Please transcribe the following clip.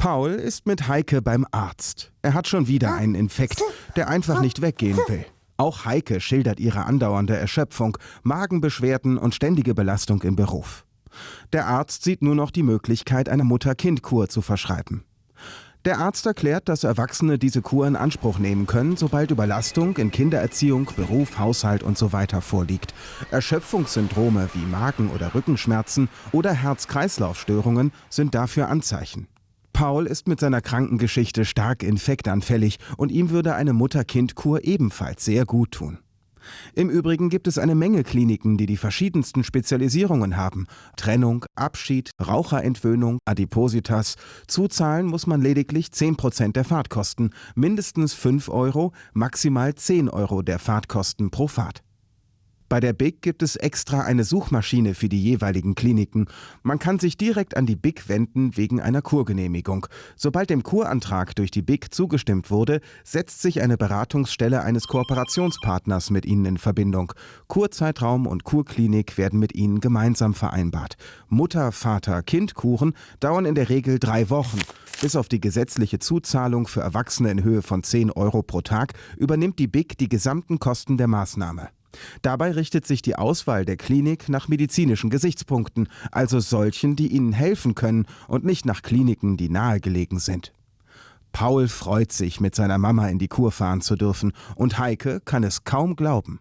Paul ist mit Heike beim Arzt. Er hat schon wieder einen Infekt, der einfach nicht weggehen will. Auch Heike schildert ihre andauernde Erschöpfung, Magenbeschwerden und ständige Belastung im Beruf. Der Arzt sieht nur noch die Möglichkeit, eine Mutter-Kind-Kur zu verschreiben. Der Arzt erklärt, dass Erwachsene diese Kur in Anspruch nehmen können, sobald Überlastung in Kindererziehung, Beruf, Haushalt usw. So vorliegt. Erschöpfungssyndrome wie Magen- oder Rückenschmerzen oder Herz-Kreislauf-Störungen sind dafür Anzeichen. Paul ist mit seiner Krankengeschichte stark infektanfällig und ihm würde eine Mutter-Kind-Kur ebenfalls sehr gut tun. Im Übrigen gibt es eine Menge Kliniken, die die verschiedensten Spezialisierungen haben. Trennung, Abschied, Raucherentwöhnung, Adipositas. Zuzahlen muss man lediglich 10% der Fahrtkosten, mindestens 5 Euro, maximal 10 Euro der Fahrtkosten pro Fahrt. Bei der BIC gibt es extra eine Suchmaschine für die jeweiligen Kliniken. Man kann sich direkt an die BIC wenden wegen einer Kurgenehmigung. Sobald dem Kurantrag durch die BIC zugestimmt wurde, setzt sich eine Beratungsstelle eines Kooperationspartners mit Ihnen in Verbindung. Kurzeitraum und Kurklinik werden mit Ihnen gemeinsam vereinbart. Mutter, Vater, Kind-Kuren dauern in der Regel drei Wochen. Bis auf die gesetzliche Zuzahlung für Erwachsene in Höhe von 10 Euro pro Tag übernimmt die BIC die gesamten Kosten der Maßnahme. Dabei richtet sich die Auswahl der Klinik nach medizinischen Gesichtspunkten, also solchen, die ihnen helfen können und nicht nach Kliniken, die nahegelegen sind. Paul freut sich, mit seiner Mama in die Kur fahren zu dürfen, und Heike kann es kaum glauben.